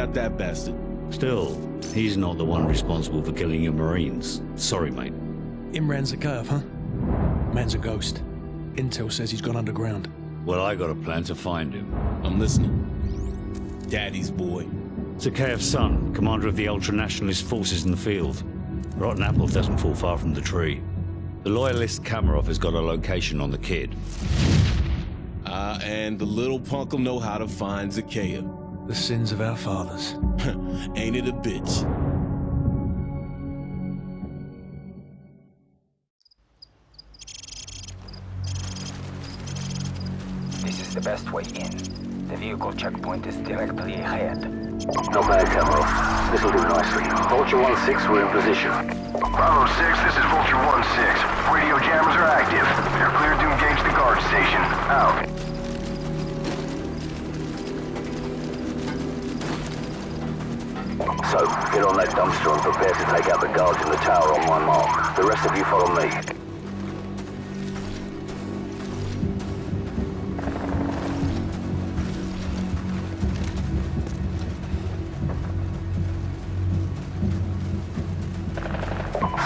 got that bastard. Still, he's not the one responsible for killing your Marines. Sorry, mate. Imran Zakhaev, huh? Man's a ghost. Intel says he's gone underground. Well, I got a plan to find him. I'm listening. Daddy's boy. Zakhaev's son, commander of the ultra-nationalist forces in the field. Rotten apple doesn't fall far from the tree. The loyalist Kamarov has got a location on the kid. Ah, uh, and the little punk'll know how to find Zakhaev. The sins of our fathers. Ain't it a bitch? This is the best way in. The vehicle checkpoint is directly ahead. Not bad, Kamarov. This'll do nicely. Vulture 1-6, we're in position. Bravo 6, this is Vulture 1-6. Radio jammers are active. You're cleared to engage the guard station. Out. So, get on that dumpster and prepare to take out the guards in the tower on my mark. The rest of you follow me.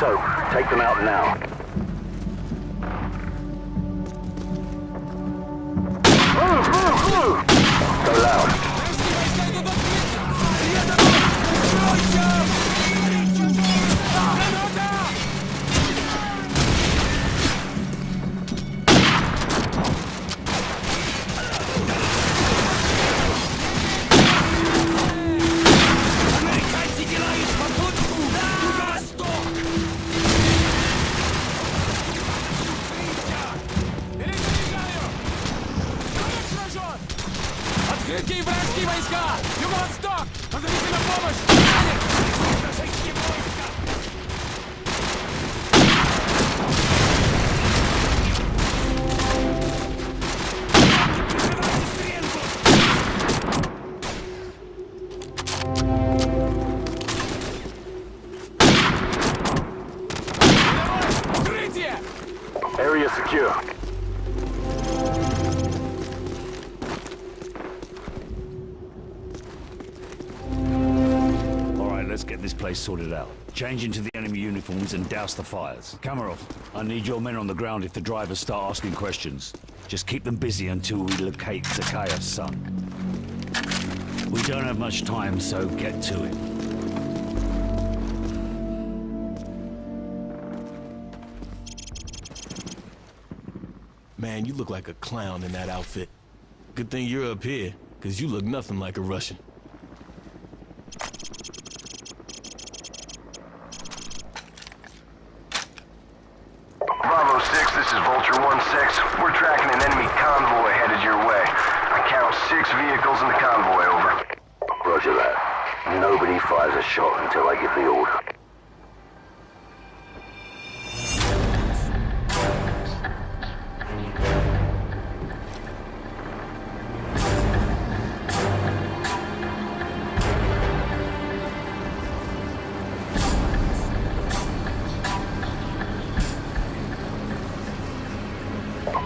So, take them out now. Move, move, move! Go loud. Watch out! Let's get this place sorted out. Change into the enemy uniforms and douse the fires. Kamarov, I need your men on the ground if the drivers start asking questions. Just keep them busy until we locate Zakhaev's son. We don't have much time, so get to it. Man, you look like a clown in that outfit. Good thing you're up here, because you look nothing like a Russian. Bravo 6, this is Vulture 1-6. We're tracking an enemy convoy headed your way. I count six vehicles in the convoy, over. Roger that. Fires a shot until I give the order.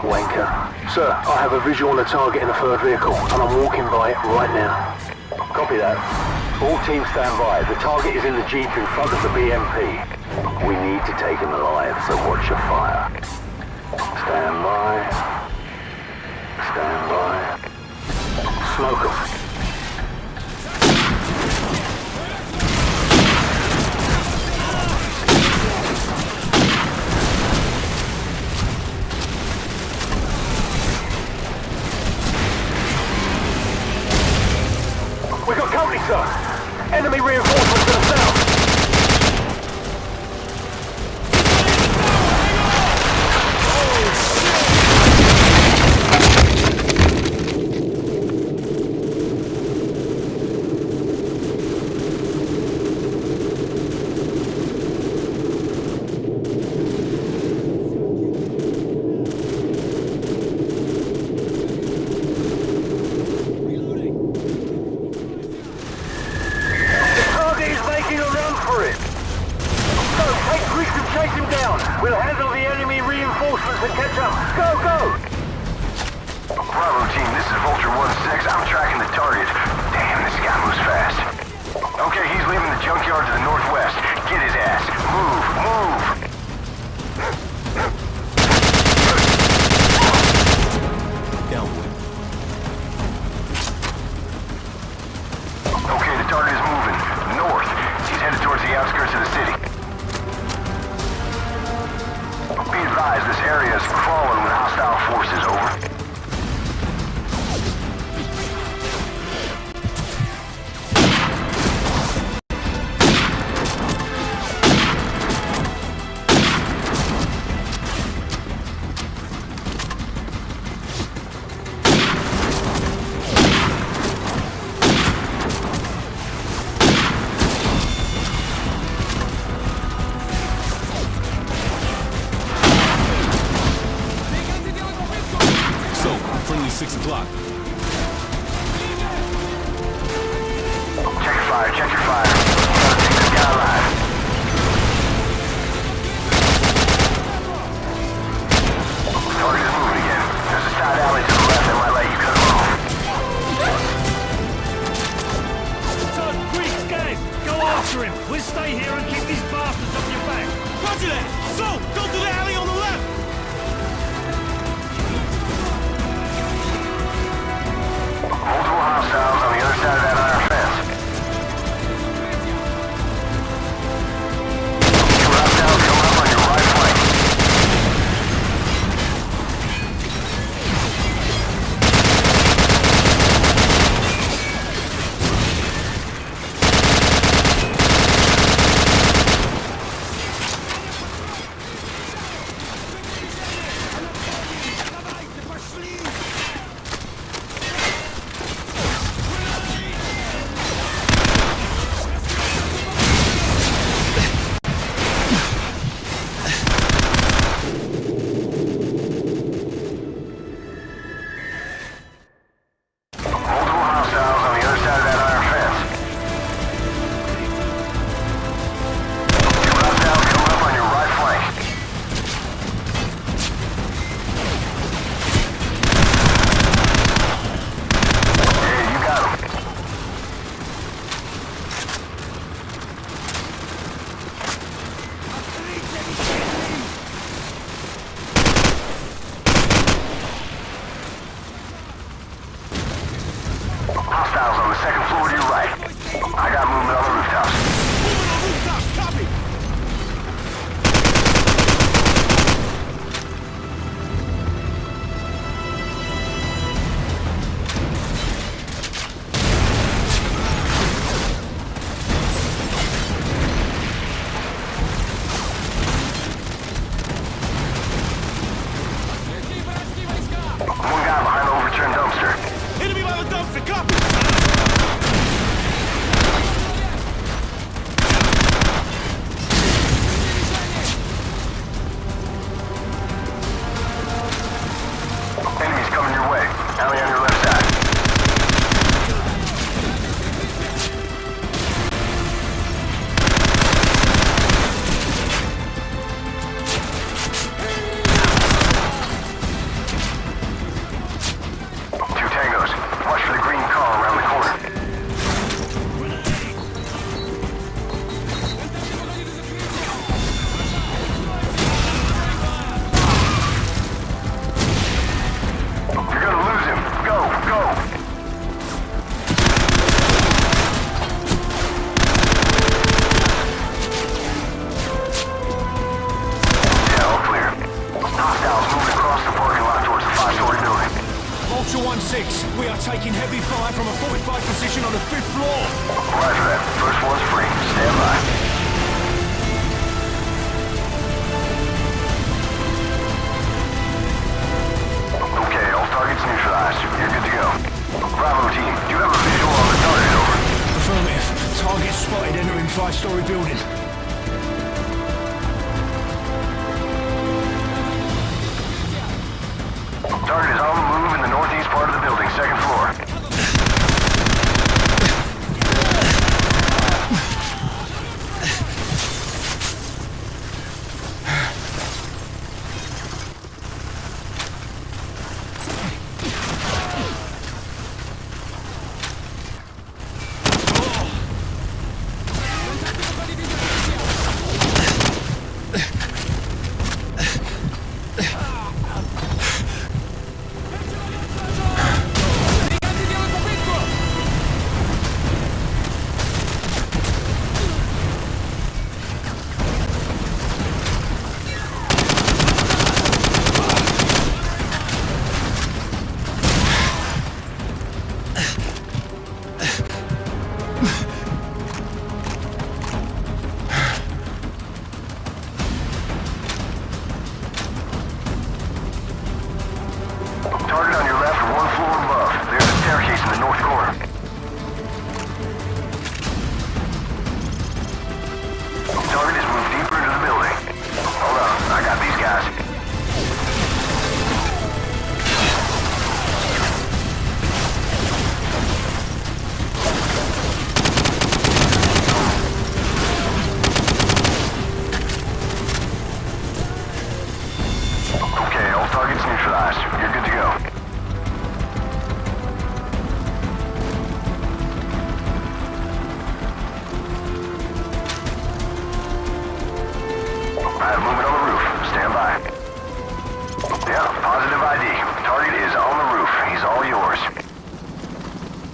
Wanker. Sir, I have a visual on the target in the third vehicle, and I'm walking by it right now. Copy that. All teams stand by. The target is in the jeep in front of the BMP. We need to take him alive, so watch your fire. Stand by. Stand by. Smoke him. We got company, sir. Enemy reinforcements to the south. The target is making a run for it. So take Griggs and chase him down. We'll handle the enemy reinforcements and catch up. Go, go! Bravo team, this is Vulture 1-6. I'm tracking the target. Damn. Damn, this guy moves fast. Okay, he's leaving the junkyard to the northwest. Get his ass. Move, move. Down. Okay, the target is moving. North. He's headed towards the outskirts of the city. Advised, this area is crawling with hostile forces, Check your fire, 6. We are taking heavy fire from a fortified position on the 5th floor. Roger that. First floor's free. Stand by. Okay, all targets neutralized. You're good to go. Bravo team, do you have a visual on the target, over? Affirmative. Target spotted entering five-story building. Target is on the move second floor.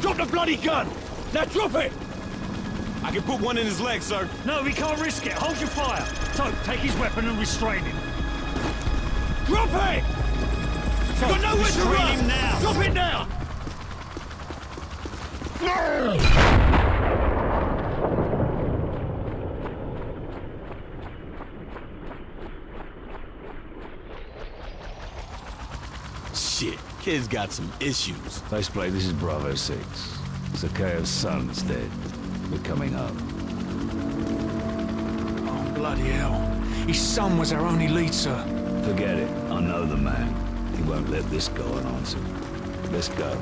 BMP gun! Now drop it! I can put one in his leg, sir. No, we can't risk it. Hold your fire. Tope, take his weapon and restrain him. Drop it! Tope, Got nowhere to run! him now. Drop it now! No! Shit, kid's got some issues. Baseplate, this is Bravo 6. Zakhaev's son's dead. We're coming home. Oh, bloody hell. His son was our only lead, sir. Forget it. I know the man. He won't let this go unanswered. Let's go.